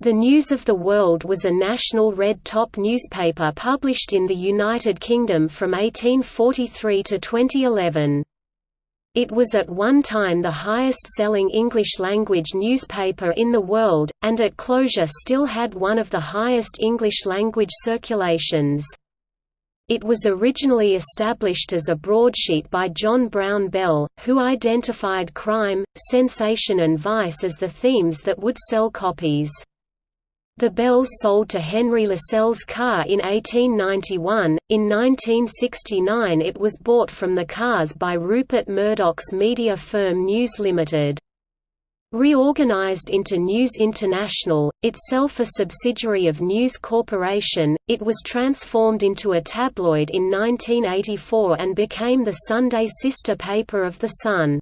The News of the World was a national red-top newspaper published in the United Kingdom from 1843 to 2011. It was at one time the highest-selling English-language newspaper in the world, and at closure still had one of the highest English-language circulations. It was originally established as a broadsheet by John Brown Bell, who identified crime, sensation and vice as the themes that would sell copies. The Bells sold to Henry Lascelles Carr in 1891. In 1969, it was bought from the Carrs by Rupert Murdoch's media firm News Limited. Reorganized into News International, itself a subsidiary of News Corporation, it was transformed into a tabloid in 1984 and became the Sunday sister paper of The Sun.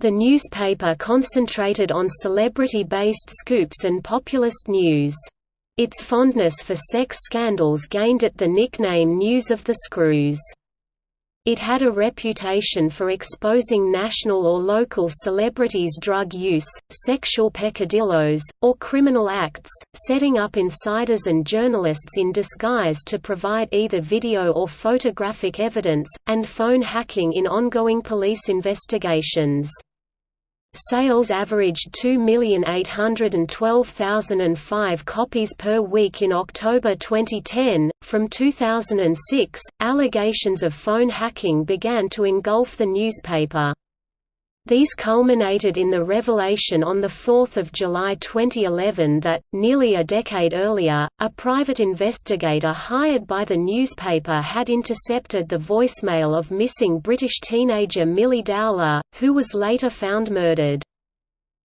The newspaper concentrated on celebrity-based scoops and populist news. Its fondness for sex scandals gained it the nickname News of the Screws. It had a reputation for exposing national or local celebrities' drug use, sexual peccadillos, or criminal acts, setting up insiders and journalists in disguise to provide either video or photographic evidence, and phone hacking in ongoing police investigations. Sales averaged 2,812,005 copies per week in October 2010. From 2006, allegations of phone hacking began to engulf the newspaper. These culminated in the revelation on 4 July 2011 that, nearly a decade earlier, a private investigator hired by the newspaper had intercepted the voicemail of missing British teenager Milly Dowler, who was later found murdered.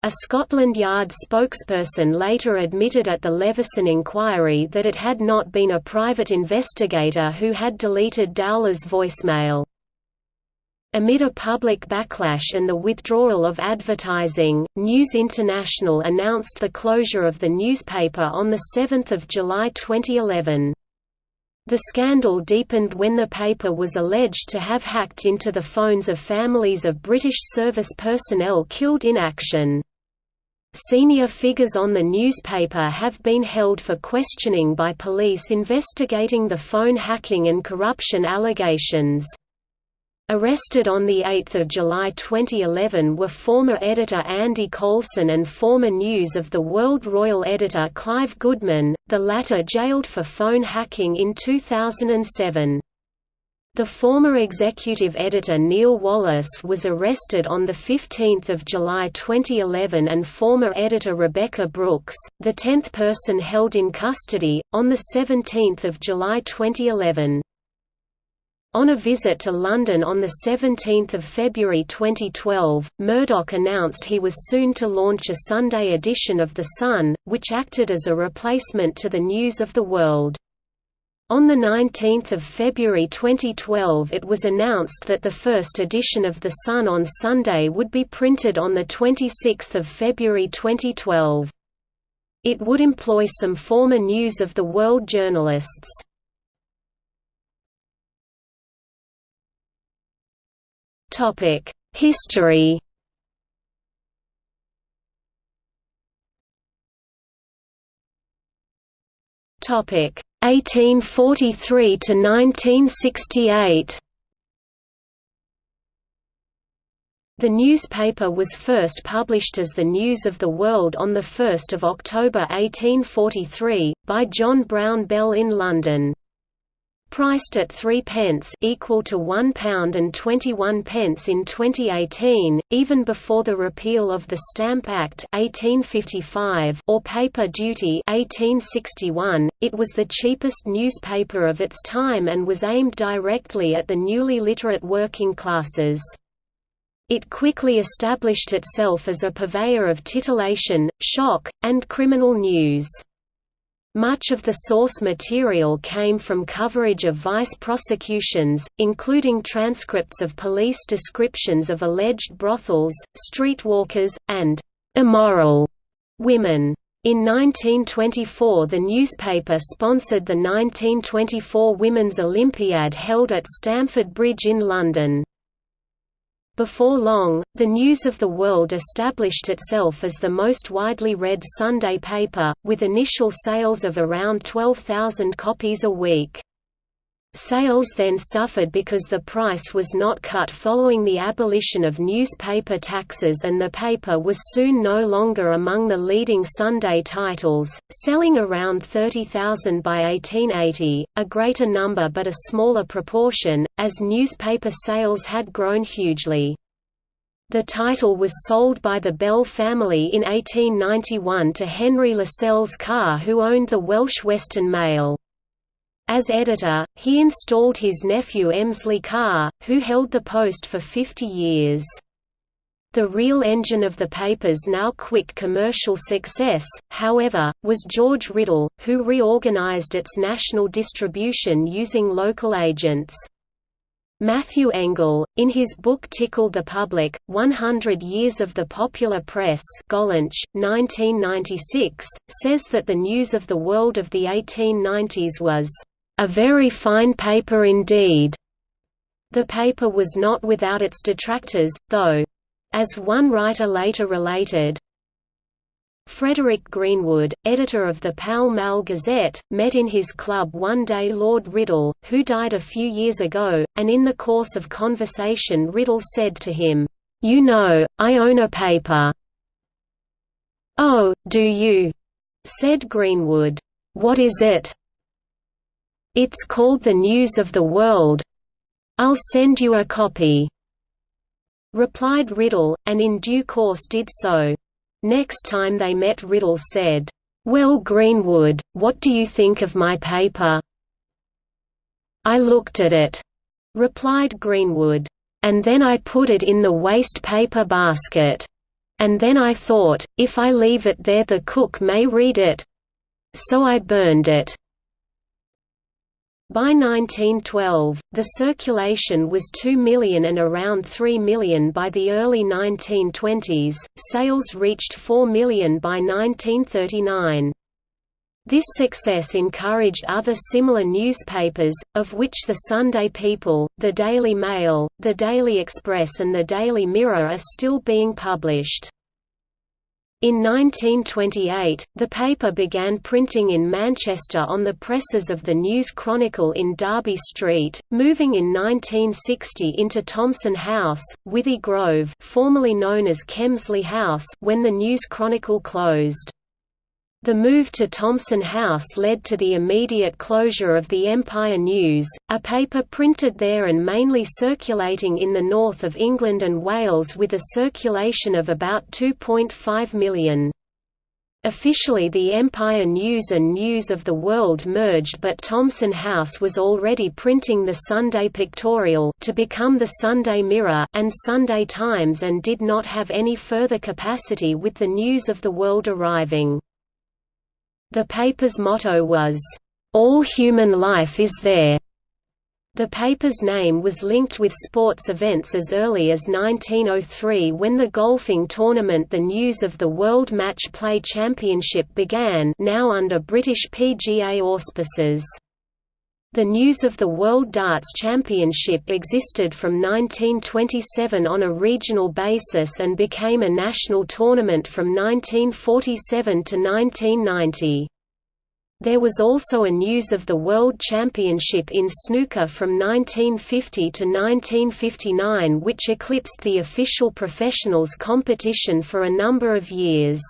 A Scotland Yard spokesperson later admitted at the Leveson inquiry that it had not been a private investigator who had deleted Dowler's voicemail. Amid a public backlash and the withdrawal of advertising, News International announced the closure of the newspaper on 7 July 2011. The scandal deepened when the paper was alleged to have hacked into the phones of families of British service personnel killed in action. Senior figures on the newspaper have been held for questioning by police investigating the phone hacking and corruption allegations. Arrested on 8 July 2011 were former editor Andy Coulson and former News of the World Royal editor Clive Goodman, the latter jailed for phone hacking in 2007. The former executive editor Neil Wallis was arrested on 15 July 2011 and former editor Rebekah Brooks, the tenth person held in custody, on 17 July 2011. On a visit to London on 17 February 2012, Murdoch announced he was soon to launch a Sunday edition of The Sun, which acted as a replacement to the News of the World. On 19 February 2012 it was announced that the first edition of The Sun on Sunday would be printed on 26 February 2012. It would employ some former News of the World journalists. Topic: History. Topic: 1843 to 1968. The newspaper was first published as the News of the World on 1 October 1843, by John Brown Bell in London. Priced at 3 pence equal to £1 and 21 pence in 2018, even before the repeal of the Stamp Act 1855 or paper duty 1861, it was the cheapest newspaper of its time and was aimed directly at the newly literate working classes. It quickly established itself as a purveyor of titillation, shock, and criminal news. Much of the source material came from coverage of vice prosecutions, including transcripts of police descriptions of alleged brothels, streetwalkers, and immoral women. In 1924 the newspaper sponsored the 1924 Women's Olympiad held at Stamford Bridge in London. Before long, the News of the World established itself as the most widely read Sunday paper, with initial sales of around 12,000 copies a week. Sales then suffered because the price was not cut following the abolition of newspaper taxes and the paper was soon no longer among the leading Sunday titles, selling around 30,000 by 1880, a greater number but a smaller proportion, as newspaper sales had grown hugely. The title was sold by the Bell family in 1891 to Henry Lascelles Carr who owned the Welsh Western Mail. As editor, he installed his nephew Emsley Carr, who held the post for 50 years. The real engine of the paper's now quick commercial success, however, was George Riddell, who reorganized its national distribution using local agents. Matthew Engel, in his book Tickle the Public, 100 Years of the Popular Press Gollancz, 1996, says that the news of the world of the 1890s was a very fine paper indeed. The paper was not without its detractors, though. As one writer later related, Frederick Greenwood, editor of the Pall Mall Gazette, met in his club one day Lord Riddell, who died a few years ago, and in the course of conversation Riddell said to him, "'You know, I own a paper." "'Oh, do you?' said Greenwood. "'What is it?' It's called The News of the World. I'll send you a copy." Replied Riddell, and in due course did so. Next time they met Riddell said, "'Well Greenwood, what do you think of my paper?' "'I looked at it,' replied Greenwood, "'and then I put it in the waste paper basket. And then I thought, if I leave it there the cook may read it. So I burned it.' By 1912, the circulation was 2 million and around 3 million by the early 1920s, sales reached 4 million by 1939. This success encouraged other similar newspapers, of which the Sunday People, the Daily Mail, the Daily Express and the Daily Mirror are still being published. In 1928, the paper began printing in Manchester on the presses of the News Chronicle in Derby Street, moving in 1960 into Thomson House, Withy Grove formerly known as Kemsley House when the News Chronicle closed. The move to Thomson House led to the immediate closure of the Empire News, a paper printed there and mainly circulating in the north of England and Wales with a circulation of about 2.5 million. Officially the Empire News and News of the World merged but Thomson House was already printing the Sunday Pictorial to become the Sunday Mirror and Sunday Times and did not have any further capacity with the News of the World arriving. The paper's motto was, "'All human life is there'". The paper's name was linked with sports events as early as 1903 when the golfing tournament The News of the World Match Play Championship began now under British PGA auspices. The News of the World Darts Championship existed from 1927 on a regional basis and became a national tournament from 1947 to 1990. There was also a News of the World Championship in snooker from 1950 to 1959 which eclipsed the official professionals competition for a number of years.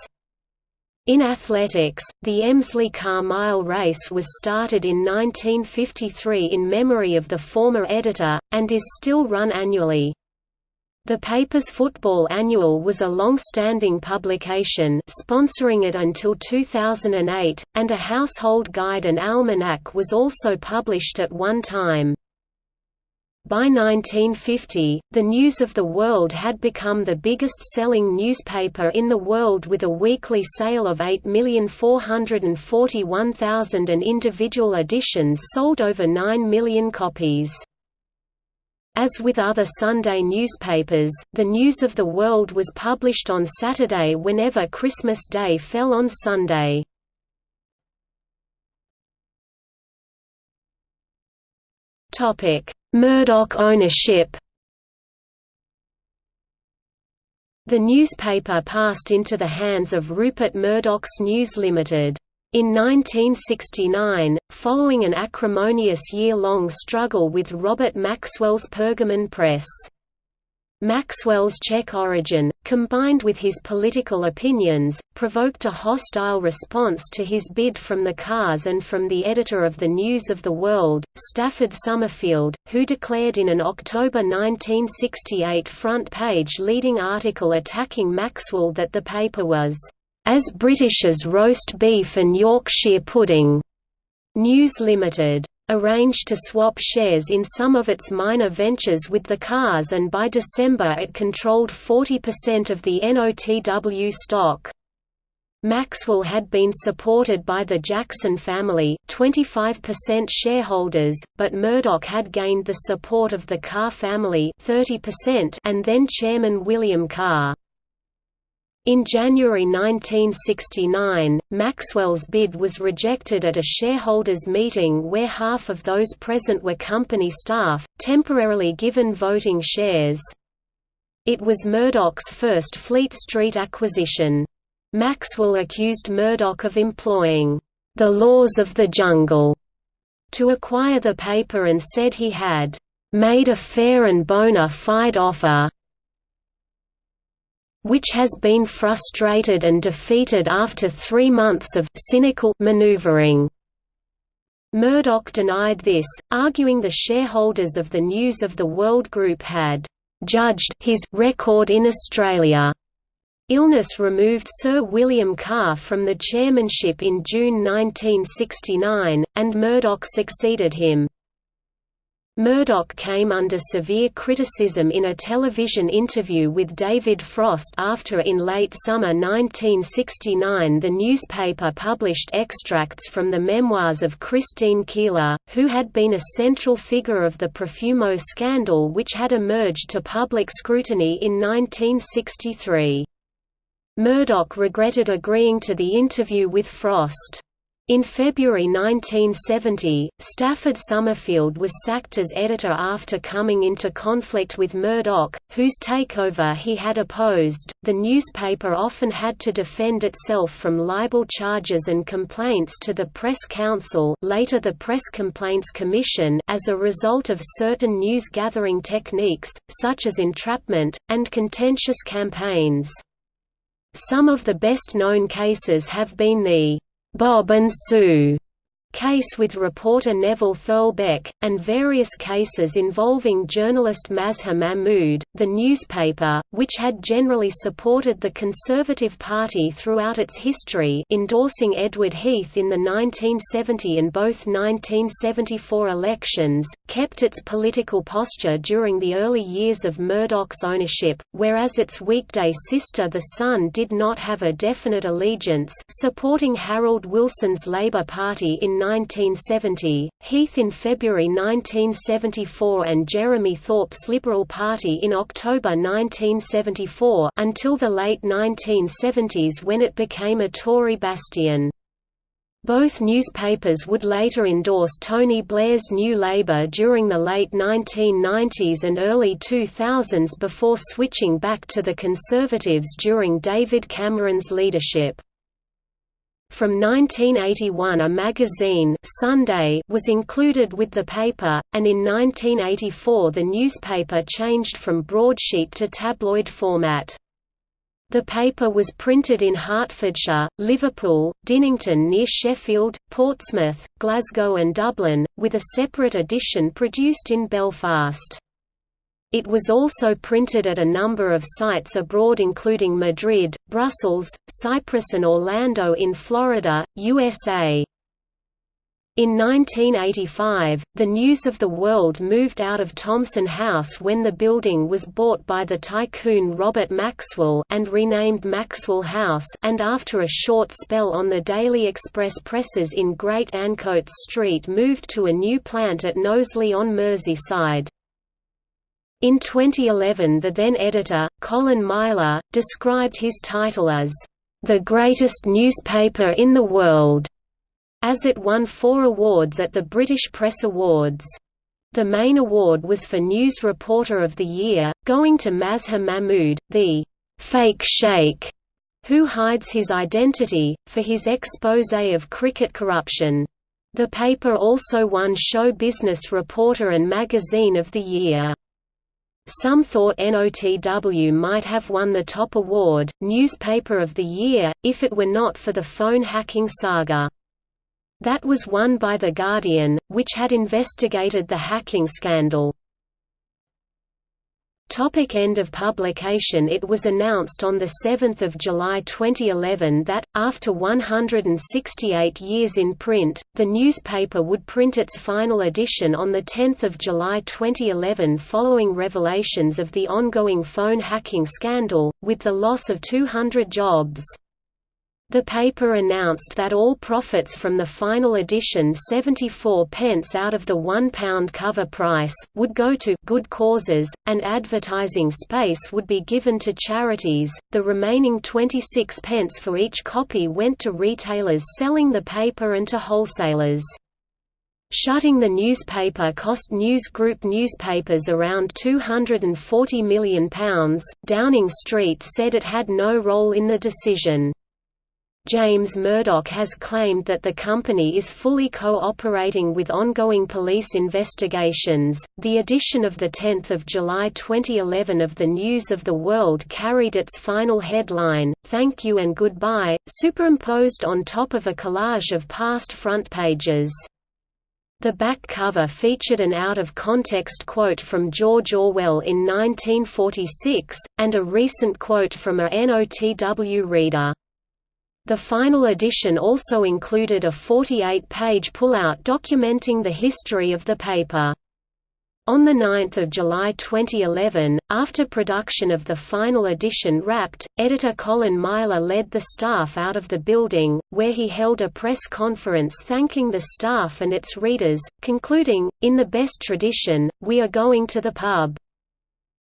In athletics, the Emsley-Carr Mile race was started in 1953 in memory of the former editor, and is still run annually. The paper's Football Annual was a long-standing publication sponsoring it until 2008, and a household guide and almanac was also published at one time. By 1950, the News of the World had become the biggest-selling newspaper in the world with a weekly sale of 8,441,000 and individual editions sold over 9 million copies. As with other Sunday newspapers, the News of the World was published on Saturday whenever Christmas Day fell on Sunday. Topic: Murdoch ownership The newspaper passed into the hands of Rupert Murdoch's News Limited. In 1969, following an acrimonious year-long struggle with Robert Maxwell's Pergamon Press, Maxwell's Czech origin, combined with his political opinions, provoked a hostile response to his bid from the Carrs and from the editor of the News of the World, Stafford Summerfield, who declared in an October 1968 front-page leading article attacking Maxwell that the paper was, "...as British as roast beef and Yorkshire pudding." News Limited arranged to swap shares in some of its minor ventures with the Carrs and by December it controlled 40% of the NOTW stock. Maxwell had been supported by the Jackson family 25% shareholders, but Murdoch had gained the support of the Carr family 30% and then Chairman William Carr. In January 1969, Maxwell's bid was rejected at a shareholders' meeting where half of those present were company staff, temporarily given voting shares. It was Murdoch's first Fleet Street acquisition. Maxwell accused Murdoch of employing the laws of the jungle to acquire the paper and said he had made a fair and bona fide offer which has been frustrated and defeated after three months of cynical maneuvering. Murdoch denied this, arguing the shareholders of the News of the World Group had judged his record in Australia. Illness removed Sir William Carr from the chairmanship in June 1969, and Murdoch succeeded him. Murdoch came under severe criticism in a television interview with David Frost after in late summer 1969 the newspaper published extracts from the memoirs of Christine Keeler, who had been a central figure of the Profumo scandal which had emerged to public scrutiny in 1963. Murdoch regretted agreeing to the interview with Frost. In February 1970, Stafford Summerfield was sacked as editor after coming into conflict with Murdoch, whose takeover he had opposed. The newspaper often had to defend itself from libel charges and complaints to the Press Council, later the Press Complaints Commission, as a result of certain news gathering techniques, such as entrapment and contentious campaigns. Some of the best known cases have been the Bob and Sue case with reporter Neville Thurlbeck, and various cases involving journalist Mazhar Mahmood. The newspaper, which had generally supported the Conservative Party throughout its history, endorsing Edward Heath in the 1970 and both 1974 elections, kept its political posture during the early years of Murdoch's ownership, whereas its weekday sister The Sun did not have a definite allegiance, supporting Harold Wilson's Labour Party in 1970, Heath in February 1974 and Jeremy Thorpe's Liberal Party in October 1974 until the late 1970s when it became a Tory bastion. Both newspapers would later endorse Tony Blair's New Labour during the late 1990s and early 2000s before switching back to the Conservatives during David Cameron's leadership. From 1981 a magazine Sunday was included with the paper, and in 1984 the newspaper changed from broadsheet to tabloid format. The paper was printed in Hertfordshire, Liverpool, Dinnington near Sheffield, Portsmouth, Glasgow and Dublin, with a separate edition produced in Belfast. It was also printed at a number of sites abroad including Madrid, Brussels, Cyprus and Orlando in Florida, USA. In 1985, the News of the World moved out of Thomson House when the building was bought by the tycoon Robert Maxwell and renamed Maxwell House and after a short spell on the Daily Express presses in Great Ancoats Street moved to a new plant at Knowsley on Merseyside. In 2011 the then editor, Colin Myler, described his title as, "...the greatest newspaper in the world", as it won four awards at the British Press Awards. The main award was for News Reporter of the Year, going to Mazhar Mahmood, the fake Sheikh, who hides his identity, for his expose of cricket corruption. The paper also won Show Business Reporter and Magazine of the Year. Some thought NOTW might have won the top award, Newspaper of the Year, if it were not for the phone hacking saga. That was won by The Guardian, which had investigated the hacking scandal. Topic end of publication It was announced on 7 July 2011 that, after 168 years in print, the newspaper would print its final edition on 10 July 2011 following revelations of the ongoing phone hacking scandal, with the loss of 200 jobs. The paper announced that all profits from the final edition 74 pence out of the £1 cover price, would go to good causes, and advertising space would be given to charities, the remaining 26 pence for each copy went to retailers selling the paper and to wholesalers. Shutting the newspaper cost News Group newspapers around £240 million. Downing Street said it had no role in the decision. James Murdoch has claimed that the company is fully cooperating with ongoing police investigations. The edition of the 10th of July 2011 of the News of the World carried its final headline, "Thank you and goodbye," superimposed on top of a collage of past front pages. The back cover featured an out-of-context quote from George Orwell in 1946, and a recent quote from a NOTW reader. The final edition also included a 48-page pullout documenting the history of the paper. On 9 July 2011, after production of the final edition wrapped, editor Colin Myler led the staff out of the building, where he held a press conference thanking the staff and its readers, concluding, in the best tradition, we are going to the pub.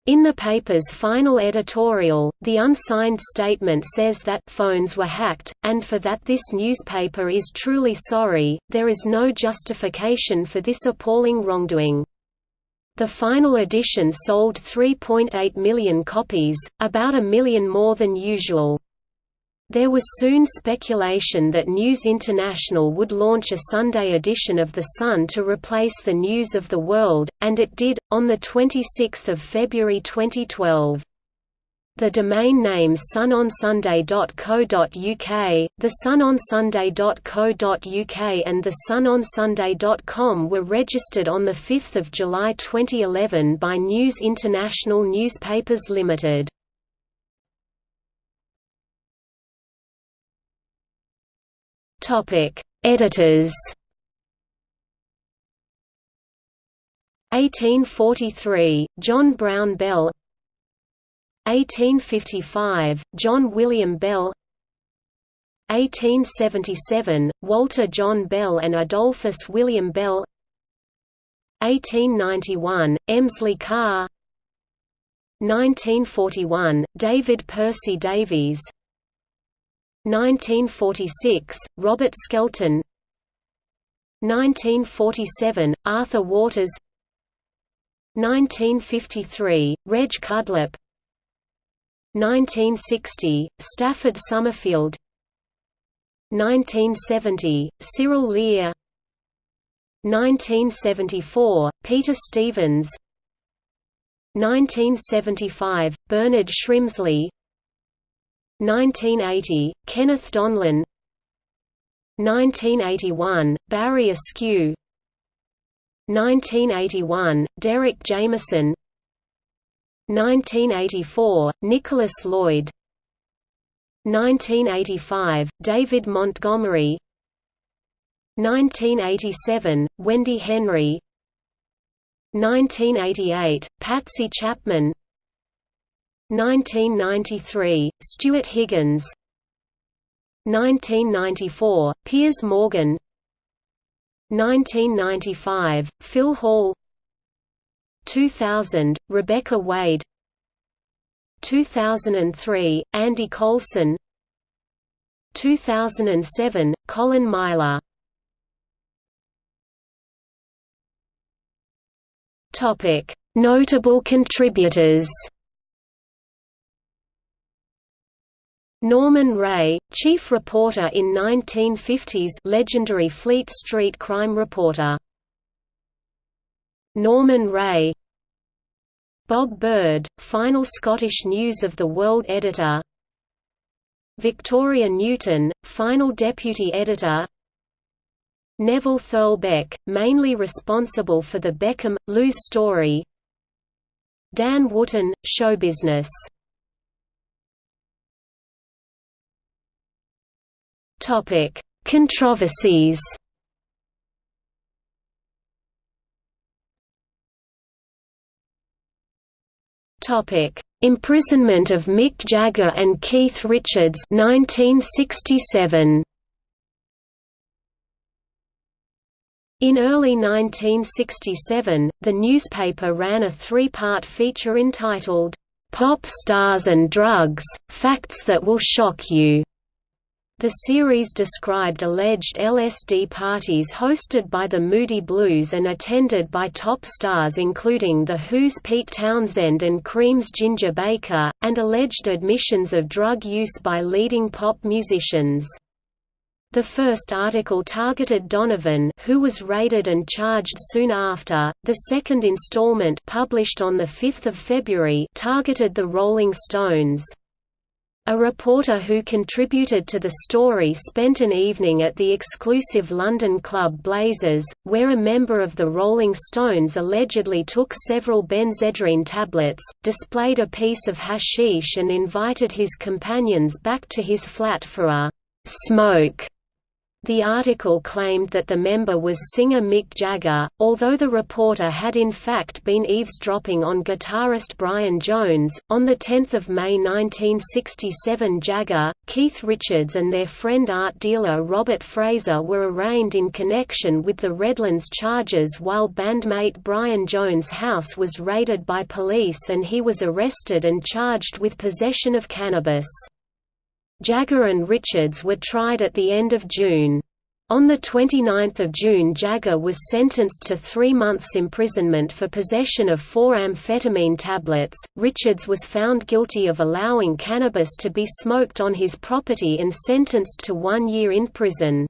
In the paper's final editorial, the unsigned statement says that phones were hacked, and for that this newspaper is truly sorry, there is no justification for this appalling wrongdoing. The final edition sold 3.8 million copies, about a million more than usual. There was soon speculation that News International would launch a Sunday edition of The Sun to replace the News of the World, and it did, on 26 February 2012. The domain names sunonsunday.co.uk, thesunonsunday.co.uk and thesunonsunday.com were registered on 5 July 2011 by News International Newspapers Limited. Topic: Editors. 1843, John Brown Bell 1855, John William Bell 1877, Walter John Bell and Adolphus William Bell 1891, Emsley Carr 1941, David Percy Davies 1946, Robert Skelton. 1947, Arthur Waters. 1953, Reg Cudlip 1960, Stafford Summerfield. 1970, Cyril Lear. 1974, Peter Stevens. 1975, Bernard Shrimsley 1980, Kenneth Donlan. 1981, Barry Askew. 1981, Derek Jameson. 1984, Nicholas Lloyd. 1985, David Montgomery. 1987, Wendy Henry. 1988, Patsy Chapman 1993, Stuart Higgins. 1994, Piers Morgan. 1995, Phil Hall. 2000, Rebekah Wade. 2003, Andy Coulson 2007, Colin Myler. Notable contributors Norman Rae, chief reporter in 1950s legendary Fleet Street crime reporter. Norman Rae. Bob Bird, final Scottish News of the World editor. Victoria Newton, final deputy editor. Neville Thurlbeck, mainly responsible for the Beckham, Loos story. Dan Wootton, show business Topic: Controversies. Topic: Imprisonment of Mick Jagger and Keith Richards 1967. In early 1967, the newspaper ran a three-part feature entitled, "'Pop Stars and Drugs – Facts That Will Shock You' The series described alleged LSD parties hosted by the Moody Blues and attended by top stars including The Who's Pete Townshend and Cream's Ginger Baker, and alleged admissions of drug use by leading pop musicians. The first article targeted Donovan who was raided and charged soon after, the second installment published on 5 February targeted the Rolling Stones. A reporter who contributed to the story spent an evening at the exclusive London club Blaises, where a member of the Rolling Stones allegedly took several benzedrine tablets, displayed a piece of hashish and invited his companions back to his flat for a «smoke» The article claimed that the member was singer Mick Jagger, although the reporter had in fact been eavesdropping on guitarist Brian Jones. On 10 May 1967, Jagger, Keith Richards, and their friend art dealer Robert Fraser were arraigned in connection with the Redlands charges while bandmate Brian Jones' house was raided by police and he was arrested and charged with possession of cannabis. Jagger and Richards were tried at the end of June. On 29 June Jagger was sentenced to three months imprisonment for possession of four amphetamine tablets. Richards was found guilty of allowing cannabis to be smoked on his property and sentenced to one year in prison.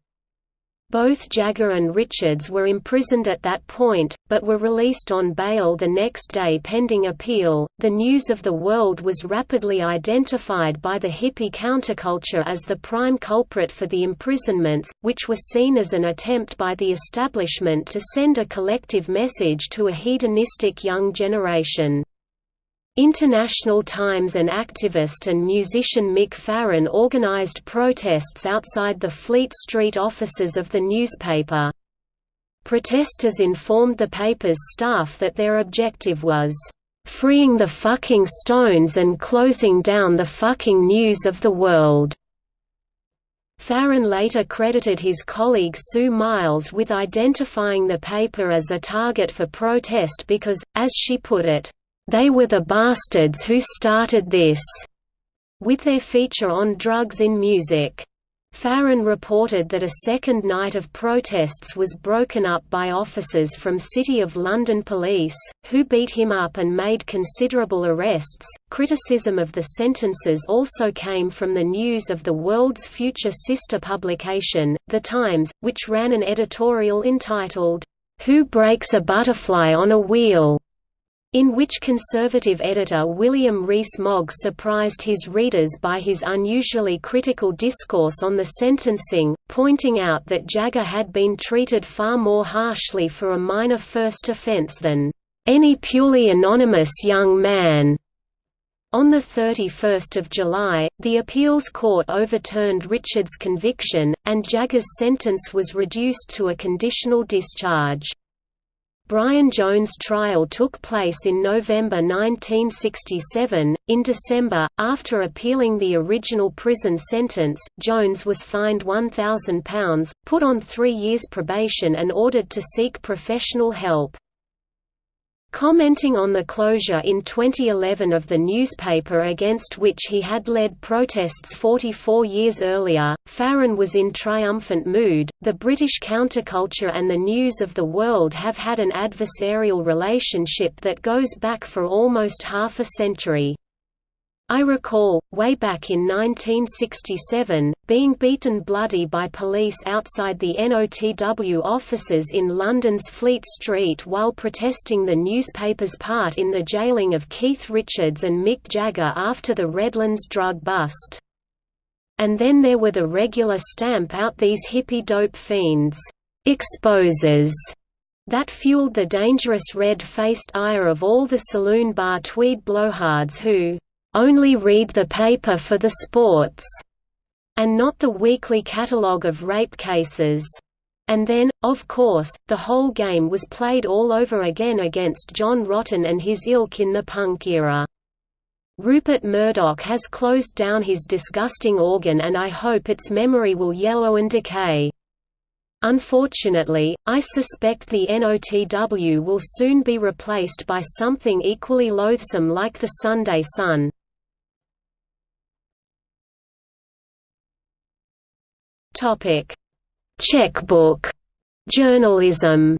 Both Jagger and Richards were imprisoned at that point, but were released on bail the next day pending appeal. The News of the World was rapidly identified by the hippie counterculture as the prime culprit for the imprisonments, which were seen as an attempt by the establishment to send a collective message to a hedonistic young generation. International Times and activist and musician Mick Farren organized protests outside the Fleet Street offices of the newspaper. Protesters informed the paper's staff that their objective was, "...freeing the fucking Stones and closing down the fucking news of the world." Farren later credited his colleague Sue Miles with identifying the paper as a target for protest because, as she put it, they were the bastards who started this, with their feature on drugs in music. Farren reported that a second night of protests was broken up by officers from City of London Police, who beat him up and made considerable arrests. Criticism of the sentences also came from the News of the World's future sister publication, The Times, which ran an editorial entitled, Who Breaks a Butterfly on a Wheel? In which conservative editor William Rees-Mogg surprised his readers by his unusually critical discourse on the sentencing, pointing out that Jagger had been treated far more harshly for a minor first offence than any purely anonymous young man. On 31 July, the appeals court overturned Richards' conviction, and Jagger's sentence was reduced to a conditional discharge. Brian Jones' trial took place in November 1967. In December, after appealing the original prison sentence, Jones was fined £1,000, put on three years probation and ordered to seek professional help. Commenting on the closure in 2011 of the newspaper against which he had led protests 44 years earlier, Farren was in triumphant mood. The British counterculture and the news of the world have had an adversarial relationship that goes back for almost half a century. I recall, way back in 1967, being beaten bloody by police outside the NOTW offices in London's Fleet Street while protesting the newspaper's part in the jailing of Keith Richards and Mick Jagger after the Redlands drug bust. And then there were the regular stamp out these hippie dope fiends, exposers, that fueled the dangerous red-faced ire of all the saloon bar tweed blowhards who only read the paper for the sports, and not the weekly catalogue of rape cases. And then, of course, the whole game was played all over again against John Rotten and his ilk in the punk era. Rupert Murdoch has closed down his disgusting organ and I hope its memory will yellow and decay. Unfortunately, I suspect the NOTW will soon be replaced by something equally loathsome like the Sunday Sun. Topic: Checkbook journalism.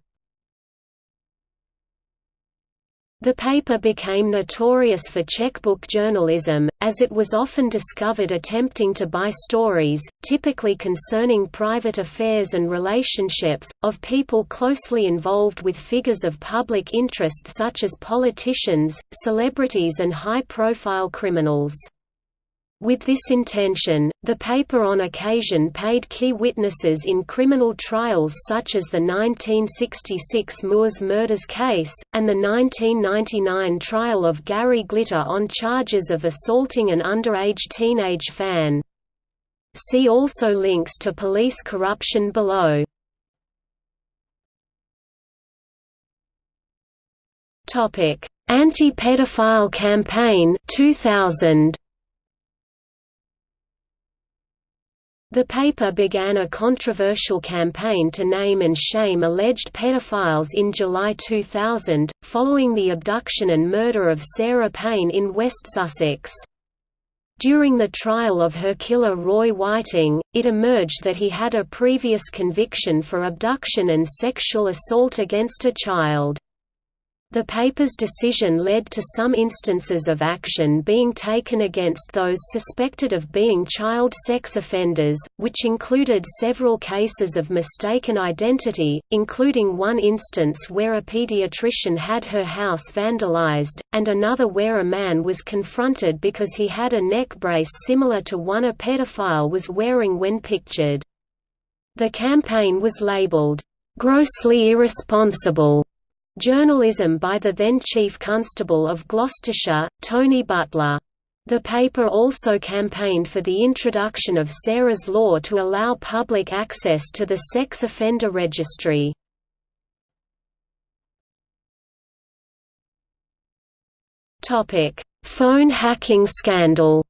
The paper became notorious for checkbook journalism, as it was often discovered attempting to buy stories, typically concerning private affairs and relationships, of people closely involved with figures of public interest such as politicians, celebrities and high-profile criminals. With this intention, the paper on occasion paid key witnesses in criminal trials such as the 1966 Moors murders case, and the 1999 trial of Gary Glitter on charges of assaulting an underage teenage fan. See also links to police corruption below. Anti-pedophile campaign 2000 The paper began a controversial campaign to name and shame alleged pedophiles in July 2000, following the abduction and murder of Sarah Payne in West Sussex. During the trial of her killer Roy Whiting, it emerged that he had a previous conviction for abduction and sexual assault against a child. The paper's decision led to some instances of action being taken against those suspected of being child sex offenders, which included several cases of mistaken identity, including one instance where a pediatrician had her house vandalized, and another where a man was confronted because he had a neck brace similar to one a pedophile was wearing when pictured. The campaign was labeled, "...grossly irresponsible." Journalism by the then Chief Constable of Gloucestershire, Tony Butler. The paper also campaigned for the introduction of Sarah's Law to allow public access to the sex offender registry. Phone hacking scandal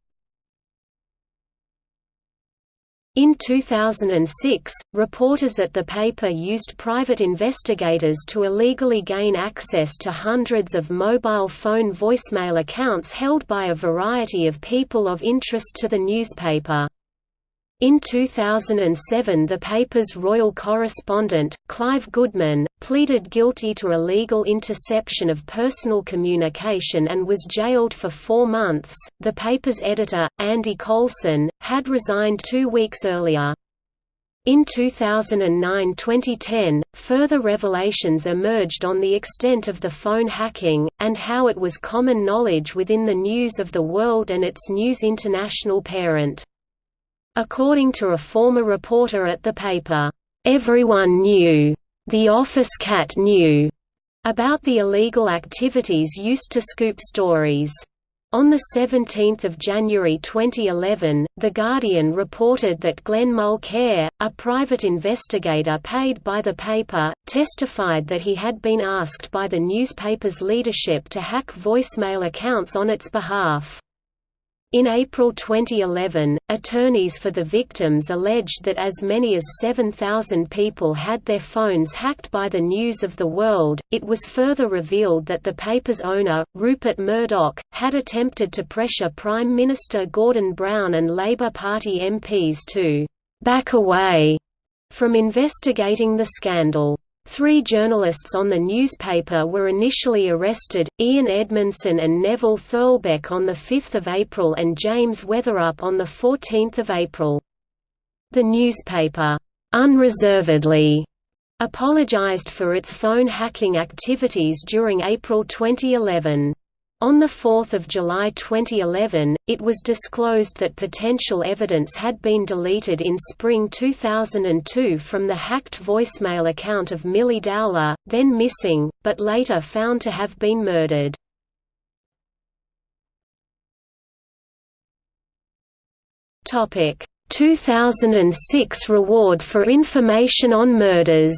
In 2006, reporters at the paper used private investigators to illegally gain access to hundreds of mobile phone voicemail accounts held by a variety of people of interest to the newspaper. In 2007 the paper's royal correspondent, Clive Goodman, pleaded guilty to illegal interception of personal communication and was jailed for four months. The paper's editor, Andy Coulson, had resigned two weeks earlier. In 2009–2010, further revelations emerged on the extent of the phone hacking, and how it was common knowledge within the News of the World and its News International parent. According to a former reporter at the paper, "...everyone knew. The office cat knew." about the illegal activities used to scoop stories. On 17 January 2011, The Guardian reported that Glenn Mulcaire, a private investigator paid by the paper, testified that he had been asked by the newspaper's leadership to hack voicemail accounts on its behalf. In April 2011, attorneys for the victims alleged that as many as 7,000 people had their phones hacked by the News of the World. It was further revealed that the paper's owner, Rupert Murdoch, had attempted to pressure Prime Minister Gordon Brown and Labour Party MPs to back away from investigating the scandal. Three journalists on the newspaper were initially arrested, Ian Edmondson and Neville Thurlbeck on 5 April and James Weatherup on 14 April. The newspaper, "'unreservedly' apologized for its phone hacking activities during April 2011. On 4 July 2011, it was disclosed that potential evidence had been deleted in spring 2002 from the hacked voicemail account of Milly Dowler, then missing, but later found to have been murdered. Topic: 2006 reward for information on murders.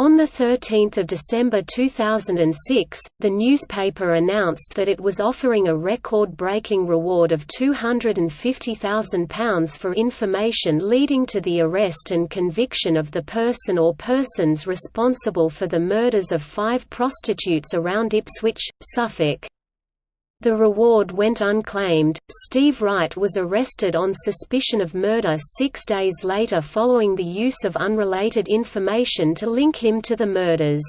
On 13 December 2006, the newspaper announced that it was offering a record-breaking reward of £250,000 for information leading to the arrest and conviction of the person or persons responsible for the murders of five prostitutes around Ipswich, Suffolk. The reward went unclaimed. Steve Wright was arrested on suspicion of murder six days later following the use of unrelated information to link him to the murders.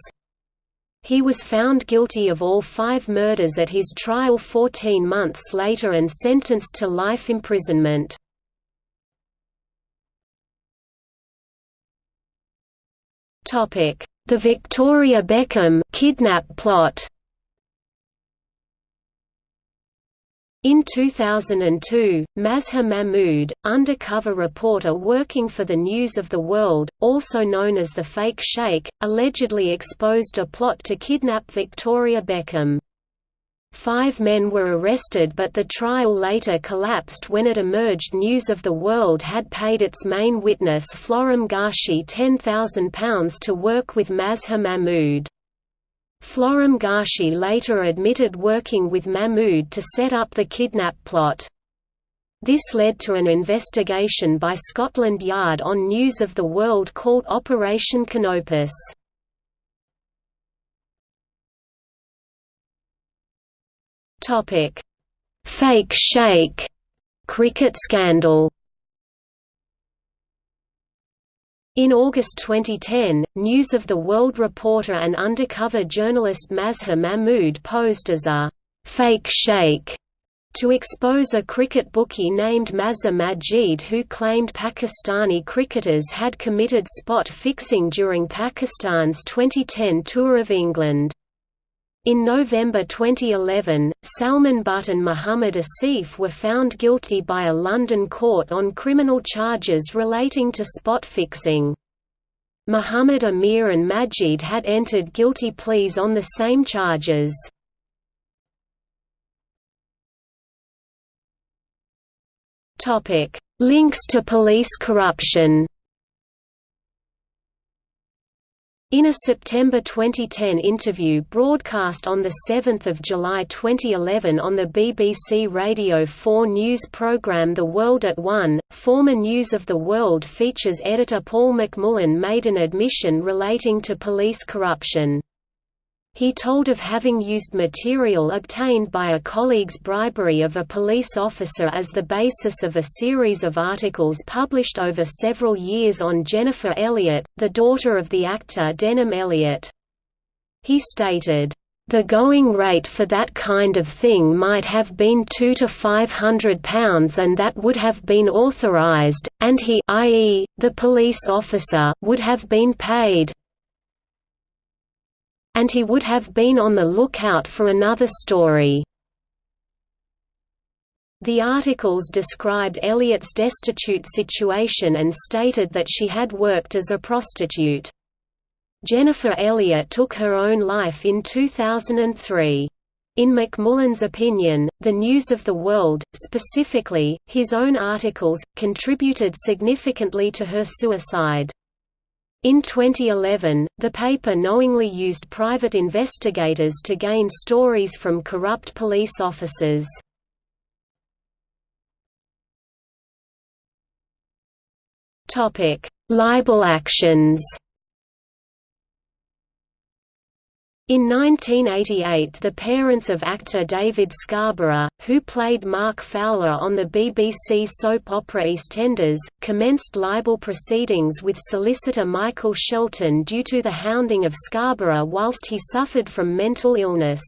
He was found guilty of all five murders at his trial 14 months later and sentenced to life imprisonment. The Victoria Beckham kidnap plot In 2002, Mazhar Mahmood, undercover reporter working for the News of the World, also known as the Fake Sheikh, allegedly exposed a plot to kidnap Victoria Beckham. Five men were arrested but the trial later collapsed when it emerged News of the World had paid its main witness Florim Gashi £10,000 to work with Mazhar Mahmood. Florim Gashi later admitted working with Mahmood to set up the kidnap plot. This led to an investigation by Scotland Yard on News of the World called Operation Canopus. Fake Sheikh cricket scandal In August 2010, News of the World reporter and undercover journalist Mazhar Mahmood posed as a «fake sheikh» to expose a cricket bookie named Mazhar Majeed who claimed Pakistani cricketers had committed spot fixing during Pakistan's 2010 tour of England. In November 2011, Salman Butt and Muhammad Asif were found guilty by a London court on criminal charges relating to spot fixing. Muhammad Amir and Majeed had entered guilty pleas on the same charges. Links to police corruption In a September 2010 interview broadcast on 7 July 2011 on the BBC Radio 4 news programme The World at One, former News of the World features editor Paul McMullen made an admission relating to police corruption. He told of having used material obtained by a colleague's bribery of a police officer as the basis of a series of articles published over several years on Jennifer Elliott, the daughter of the actor Denholm Elliott. He stated, "...the going rate for that kind of thing might have been two to five hundred pounds and that would have been authorised, and he i.e., the police officer would have been paid, and he would have been on the lookout for another story. The articles described Elliott's destitute situation and stated that she had worked as a prostitute. Jennifer Elliott took her own life in 2003. In McMullen's opinion, the news of the world, specifically, his own articles, contributed significantly to her suicide. In 2011, the paper knowingly used private investigators to gain stories from corrupt police officers. Libel actions In 1988 the parents of actor David Scarborough, who played Mark Fowler on the BBC soap opera EastEnders, commenced libel proceedings with solicitor Michael Shelton due to the hounding of Scarborough whilst he suffered from mental illness.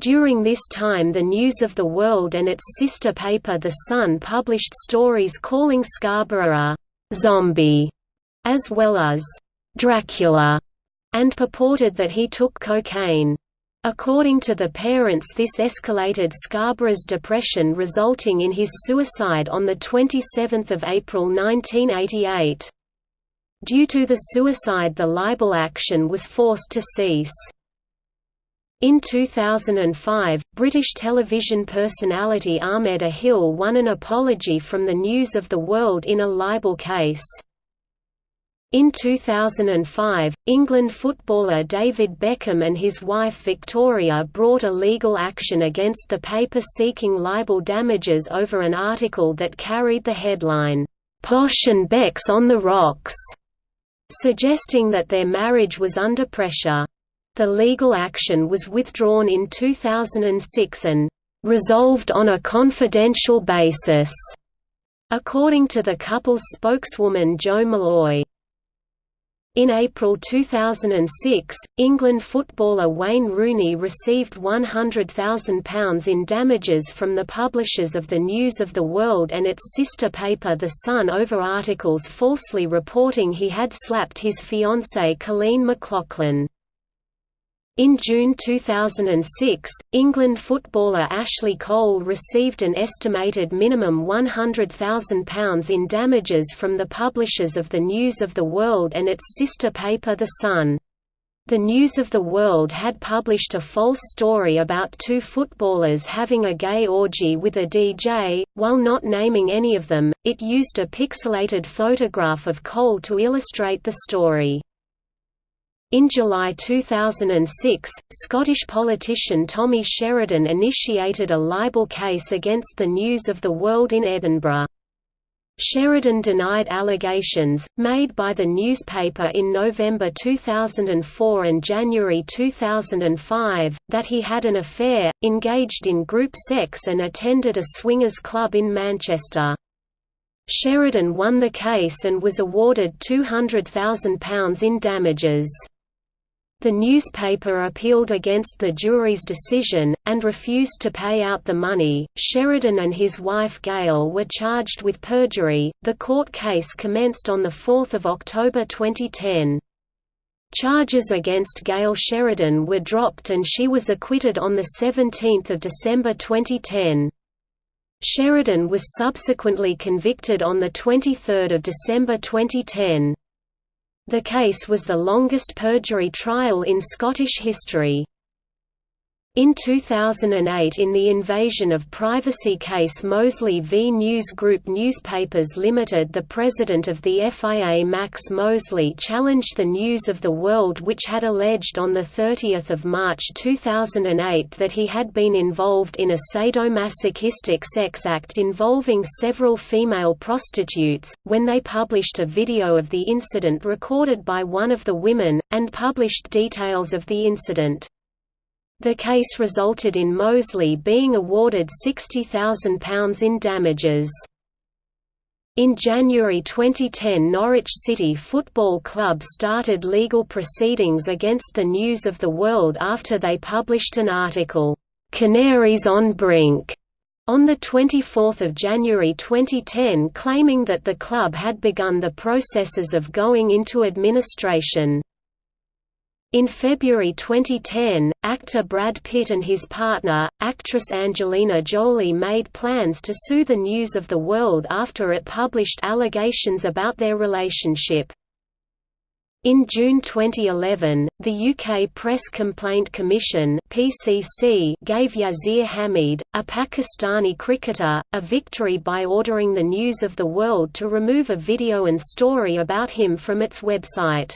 During this time the News of the World and its sister paper The Sun published stories calling Scarborough a «zombie» as well as «Dracula» and purported that he took cocaine. According to the parents this escalated Scarborough's depression resulting in his suicide on 27 April 1988. Due to the suicide the libel action was forced to cease. In 2005, British television personality Ahmed Ahil won an apology from the News of the World in a libel case. In 2005, England footballer David Beckham and his wife Victoria brought a legal action against the paper seeking libel damages over an article that carried the headline, "'Posh and Becks on the Rocks", suggesting that their marriage was under pressure. The legal action was withdrawn in 2006 and "'resolved on a confidential basis", according to the couple's spokeswoman Jo Malloy. In April 2006, England footballer Wayne Rooney received £100,000 in damages from the publishers of the News of the World and its sister paper The Sun over articles falsely reporting he had slapped his fiancée Coleen McLoughlin. In June 2006, England footballer Ashley Cole received an estimated minimum £100,000 in damages from the publishers of the News of the World and its sister paper The Sun. The News of the World had published a false story about two footballers having a gay orgy with a DJ. While not naming any of them, it used a pixelated photograph of Cole to illustrate the story. In July 2006, Scottish politician Tommy Sheridan initiated a libel case against the News of the World in Edinburgh. Sheridan denied allegations, made by the newspaper in November 2004 and January 2005, that he had an affair, engaged in group sex and attended a swingers club in Manchester. Sheridan won the case and was awarded £200,000 in damages. The newspaper appealed against the jury's decision, and refused to pay out the money. Sheridan and his wife Gail were charged with perjury. The court case commenced on 4 October 2010. Charges against Gail Sheridan were dropped and she was acquitted on 17 December 2010. Sheridan was subsequently convicted on 23 December 2010. The case was the longest perjury trial in Scottish history. In 2008 in the invasion of privacy case Mosley v News Group Newspapers Limited the president of the FIA Max Mosley challenged the News of the World which had alleged on 30 March 2008 that he had been involved in a sadomasochistic sex act involving several female prostitutes, when they published a video of the incident recorded by one of the women, and published details of the incident. The case resulted in Mosley being awarded £60,000 in damages. In January 2010 Norwich City Football Club started legal proceedings against the News of the World after they published an article, "'Canaries on Brink' on 24 January 2010 claiming that the club had begun the processes of going into administration. In February 2010, actor Brad Pitt and his partner, actress Angelina Jolie made plans to sue the News of the World after it published allegations about their relationship. In June 2011, the UK Press Complaint Commission (PCC) gave Yasir Hameed, a Pakistani cricketer, a victory by ordering the News of the World to remove a video and story about him from its website.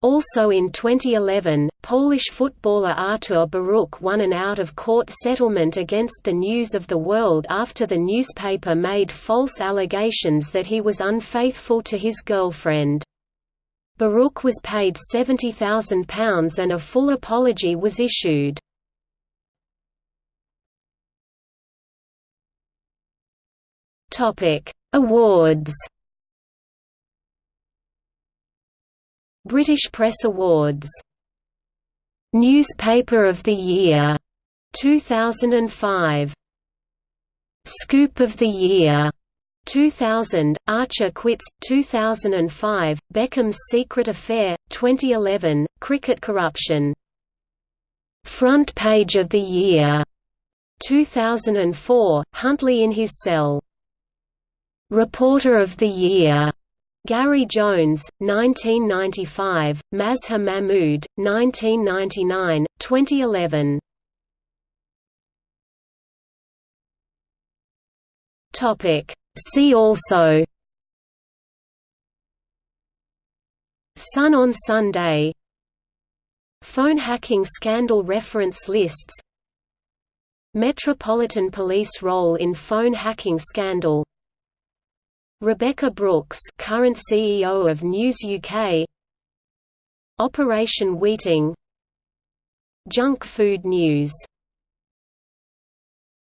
Also in 2011, Polish footballer Artur Boruc won an out-of-court settlement against the News of the World after the newspaper made false allegations that he was unfaithful to his girlfriend. Boruc was paid £70,000 and a full apology was issued. Awards British Press Awards. Newspaper of the Year. 2005 Scoop of the Year. 2000, Archer Quits, 2005, Beckham's Secret Affair, 2011, Cricket Corruption. Front Page of the Year, 2004, Huntley in his cell. Reporter of the Year, Gary Jones, 1995, Mazhar Mahmood, 1999, 2011. Topic. See also. Sun on Sunday. Phone hacking scandal reference lists. Metropolitan Police role in phone hacking scandal Rebekah Brooks current CEO of News UK Operation Weeting Junk Food News